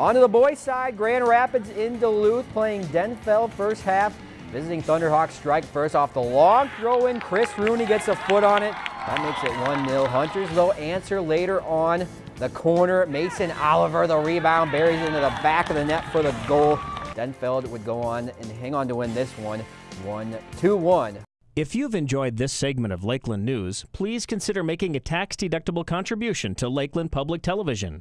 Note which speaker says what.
Speaker 1: On to the boys' side, Grand Rapids in Duluth playing Denfeld first half. Visiting Thunderhawks strike first off the long throw in. Chris Rooney gets a foot on it. That makes it 1-0. Hunters, though, answer later on the corner. Mason Oliver, the rebound, buries into the back of the net for the goal. Denfeld would go on and hang on to win this one 1-2-1.
Speaker 2: If you've enjoyed this segment of Lakeland News, please consider making a tax-deductible contribution to Lakeland Public Television.